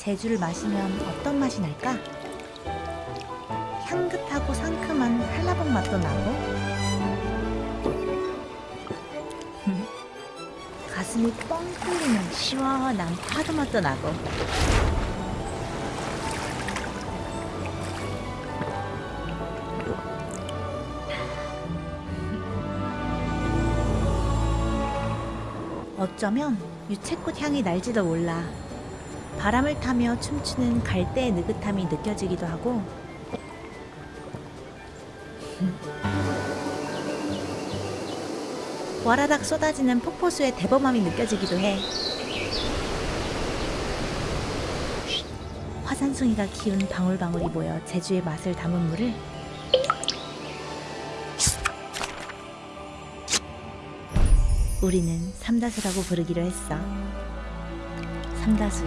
제주를 마시면 어떤 맛이 날까? 향긋하고 상큼한 한라봉 맛도 나고 가슴이 뻥 뚫리는 시원한 파도 맛도 나고 어쩌면 유채꽃 향이 날지도 몰라. 바람을 타며 춤추는 갈대의 느긋함이 느껴지기도 하고 와라닥 쏟아지는 폭포수의 대범함이 느껴지기도 해. 화산송이가 기운 방울방울이 모여 제주의 맛을 담은 물을 우리는 삼다수라고 부르기로 했어. 삼다수.